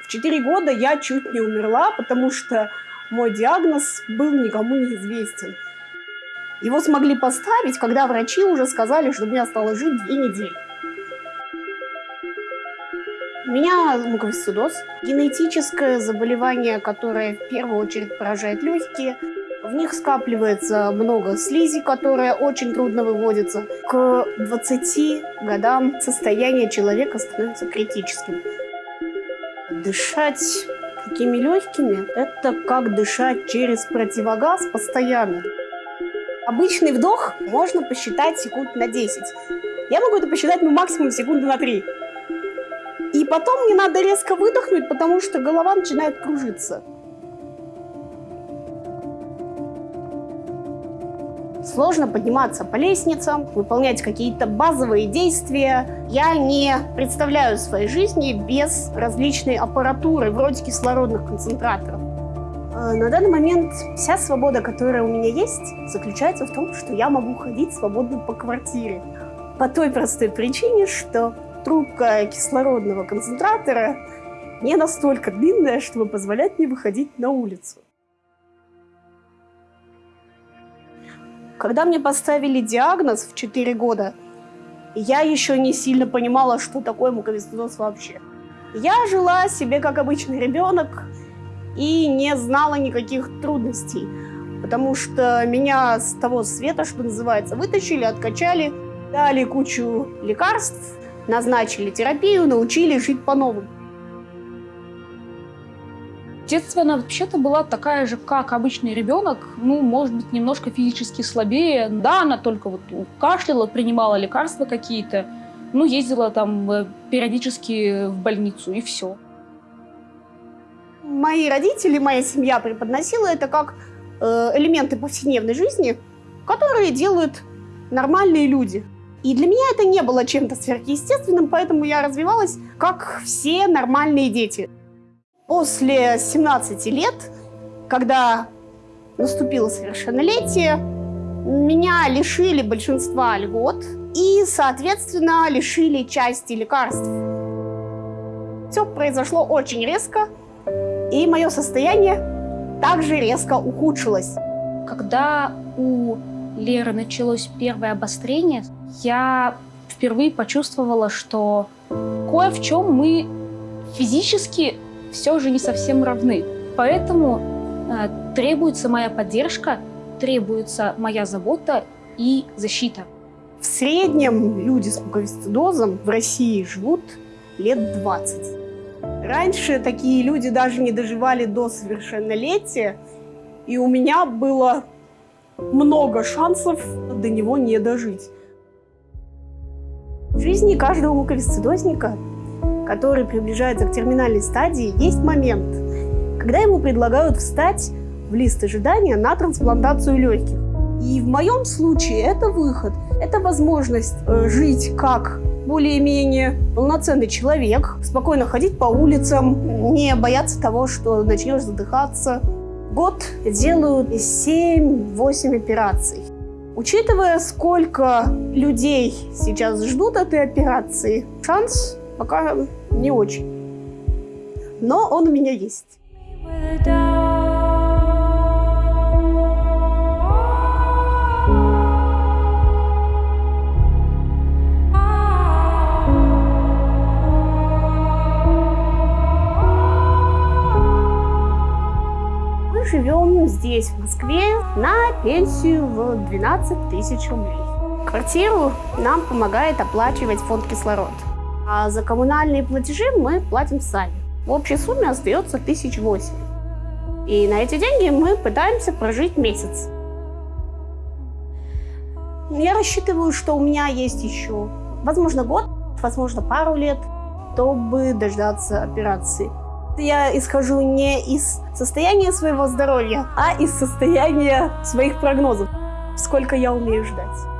В 4 года я чуть не умерла, потому что мой диагноз был никому не известен. Его смогли поставить, когда врачи уже сказали, что мне осталось жить две недели. У меня муковисцидоз, генетическое заболевание, которое в первую очередь поражает легкие. В них скапливается много слизи, которая очень трудно выводится. К 20 годам состояние человека становится критическим. Дышать такими легкими – это как дышать через противогаз постоянно. Обычный вдох можно посчитать секунд на 10. Я могу это посчитать ну, максимум секунды на 3. И потом мне надо резко выдохнуть, потому что голова начинает кружиться. Сложно подниматься по лестницам, выполнять какие-то базовые действия. Я не представляю своей жизни без различной аппаратуры, вроде кислородных концентраторов. Э, на данный момент вся свобода, которая у меня есть, заключается в том, что я могу ходить свободно по квартире. По той простой причине, что трубка кислородного концентратора не настолько длинная, чтобы позволять мне выходить на улицу. Когда мне поставили диагноз в 4 года, я еще не сильно понимала, что такое муковисцидоз вообще. Я жила себе как обычный ребенок и не знала никаких трудностей, потому что меня с того света, что называется, вытащили, откачали, дали кучу лекарств, назначили терапию, научили жить по-новому. В детстве она вообще-то была такая же, как обычный ребенок, ну, может быть, немножко физически слабее. Да, она только вот кашляла, принимала лекарства какие-то, ну, ездила там э, периодически в больницу, и все. Мои родители, моя семья преподносила это как э, элементы повседневной жизни, которые делают нормальные люди. И для меня это не было чем-то сверхъестественным, поэтому я развивалась как все нормальные дети. После 17 лет, когда наступило совершеннолетие, меня лишили большинства льгот и, соответственно, лишили части лекарств. Все произошло очень резко, и мое состояние также резко ухудшилось. Когда у Леры началось первое обострение, я впервые почувствовала, что кое в чем мы физически все же не совсем равны. Поэтому э, требуется моя поддержка, требуется моя забота и защита. В среднем люди с муковисцидозом в России живут лет 20. Раньше такие люди даже не доживали до совершеннолетия, и у меня было много шансов до него не дожить. В жизни каждого муковисцидозника, который приближается к терминальной стадии, есть момент, когда ему предлагают встать в лист ожидания на трансплантацию легких. И в моем случае это выход, это возможность э, жить как более-менее полноценный человек, спокойно ходить по улицам, не бояться того, что начнешь задыхаться, год делают 7-8 операций. Учитывая, сколько людей сейчас ждут этой операции, шанс пока не очень. Но он у меня есть. живем здесь, в Москве, на пенсию в 12 тысяч рублей. Квартиру нам помогает оплачивать фонд кислород. А за коммунальные платежи мы платим сами. В общей сумме остается тысяч восемь. И на эти деньги мы пытаемся прожить месяц. Я рассчитываю, что у меня есть еще, возможно, год, возможно, пару лет, чтобы дождаться операции. Я исхожу не из состояния своего здоровья, а из состояния своих прогнозов. Сколько я умею ждать.